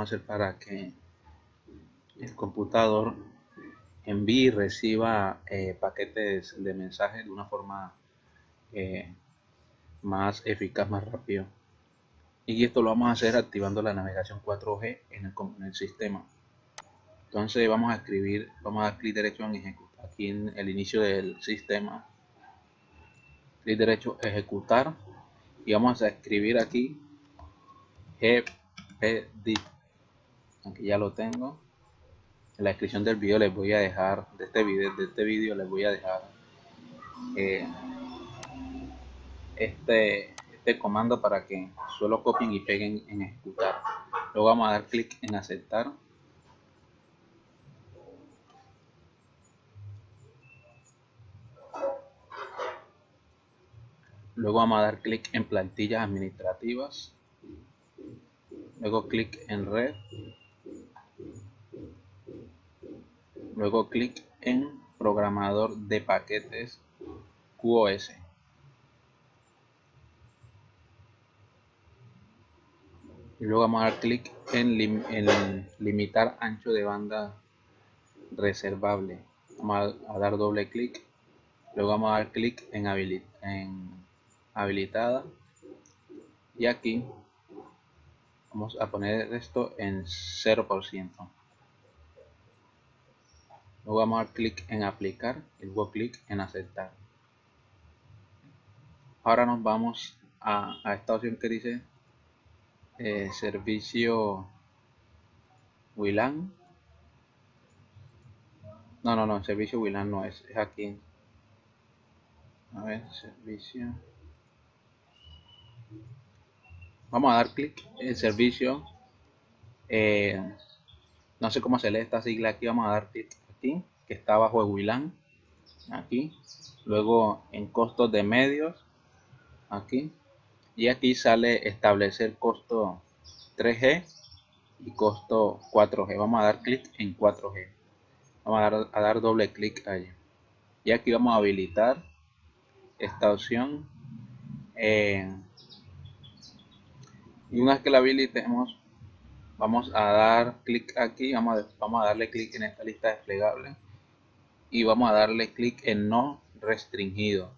a hacer para que el computador envíe y reciba eh, paquetes de mensajes de una forma eh, más eficaz, más rápido. Y esto lo vamos a hacer activando la navegación 4G en el, sistema. Entonces vamos a escribir, vamos a dar clic derecho en ejecutar, aquí en el inicio del sistema. Clic derecho ejecutar y vamos a escribir aquí gpd. Aquí ya lo tengo. En la descripción del video les voy a dejar de este video de este video les voy a dejar eh, este este comando para que solo copien y peguen en ejecutar. Luego vamos a dar clic en aceptar. Luego vamos a dar clic en plantillas administrativas. Luego clic en red luego clic en programador de paquetes QoS y luego vamos a dar clic en, limitar ancho de banda reservable. Vamos a, dar doble clic. Luego vamos a dar clic en, en habilitada. Y aquí vamos a poner esto en 0% Luego vamos a dar clic en aplicar y luego clic en aceptar. Ahora nos vamos a, esta opción que dice eh, servicio WLAN. No, no, no, servicio WLAN no es, es aquí. A ver, servicio. Vamos a dar clic en servicio. Eh, no sé cómo se lee esta sigla aquí, vamos a dar clic que está bajo WLAN, aquí. Luego en costos de medios, aquí. Y aquí sale establecer costo 3G y costo 4G. Vamos a dar clic en 4G. Vamos a dar, doble clic allí. Y aquí vamos a habilitar esta opción. Eh, y una vez que la habilitemos, vamos a dar clic aquí, vamos a, vamos a darle clic en esta lista desplegable y vamos a darle clic en no restringido.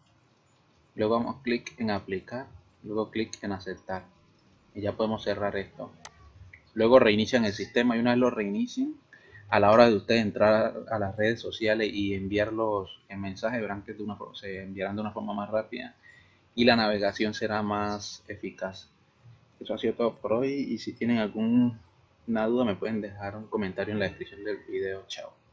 Luego vamos clic en aplicar, luego clic en aceptar y ya podemos cerrar esto. Luego reinician el sistema y una vez lo reinicien, a la hora de ustedes entrar a las redes sociales y enviarlos en mensaje, verán que se enviarán de una forma más rápida y la navegación será más eficaz. Eso ha sido todo por hoy y si tienen alguna duda me pueden dejar un comentario en la descripción del video. Chao.